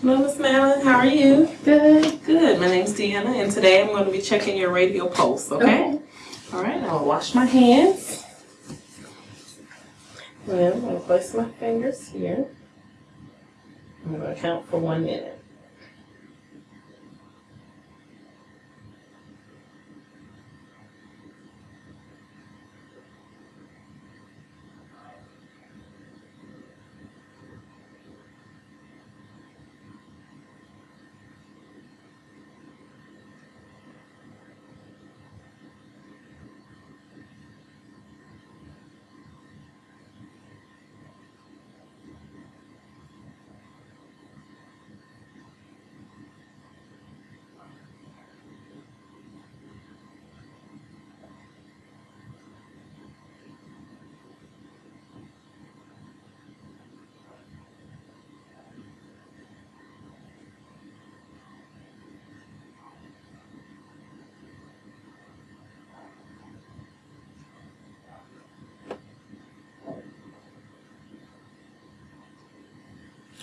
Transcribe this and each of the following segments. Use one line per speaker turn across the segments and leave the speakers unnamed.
Hello, Miss Madeline. How are you?
Good.
Good. My name's Deanna, and today I'm going to be checking your radial pulse. Okay. All right. I'll wash my hands. Then I'm going to place my fingers here. I'm going to count for one minute.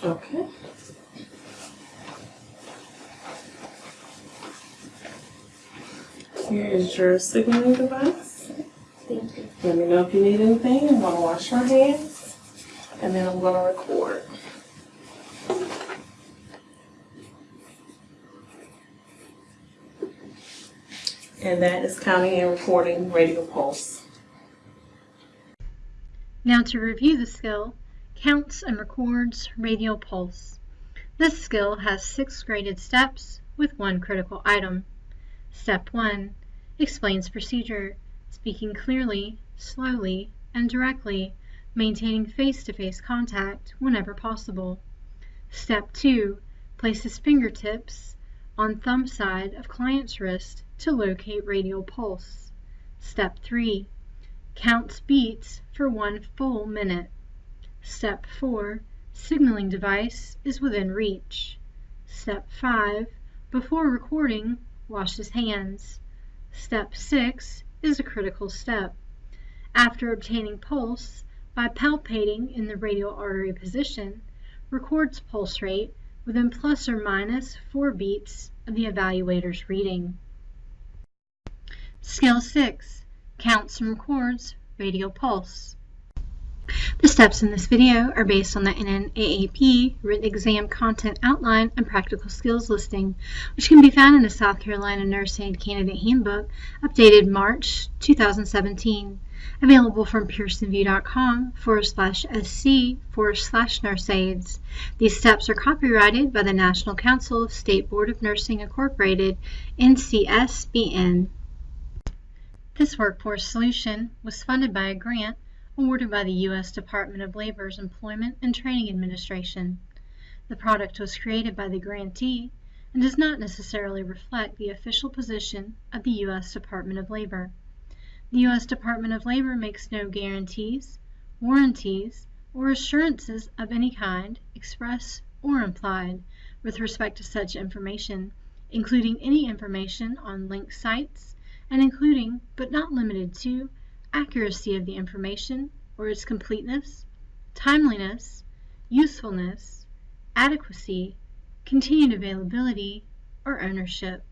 Okay. Here is your signaling device.
Thank you.
Let me know if you need anything. I'm going to wash my hands and then I'm going to record. And that is counting and recording radial pulse.
Now to review the skill, counts and records radial pulse. This skill has six graded steps with one critical item. Step 1 explains procedure, speaking clearly, slowly, and directly, maintaining face-to-face contact whenever possible. Step 2 places fingertips on thumb side of client's wrist to locate radial pulse. Step 3 counts beats for one full minute. Step 4 signaling device is within reach. Step 5 before recording washes hands. Step 6 is a critical step. After obtaining pulse by palpating in the radial artery position, records pulse rate within plus or minus 4 beats of the evaluator's reading. Skill 6 counts and records radial pulse. The steps in this video are based on the NNAAP written exam content outline and practical skills listing, which can be found in the South Carolina Nurse Aide Candidate Handbook, updated March 2017, available from pearsonvue.com forward slash sc forward slash nurse aids. These steps are copyrighted by the National Council of State Board of Nursing Incorporated, NCSBN. This workforce solution was funded by a grant awarded by the U.S. Department of Labor's Employment and Training Administration. The product was created by the grantee and does not necessarily reflect the official position of the U.S. Department of Labor. The U.S. Department of Labor makes no guarantees, warranties, or assurances of any kind, express or implied, with respect to such information, including any information on linked sites, and including, but not limited to, accuracy of the information or its completeness, timeliness, usefulness, adequacy, continued availability, or ownership.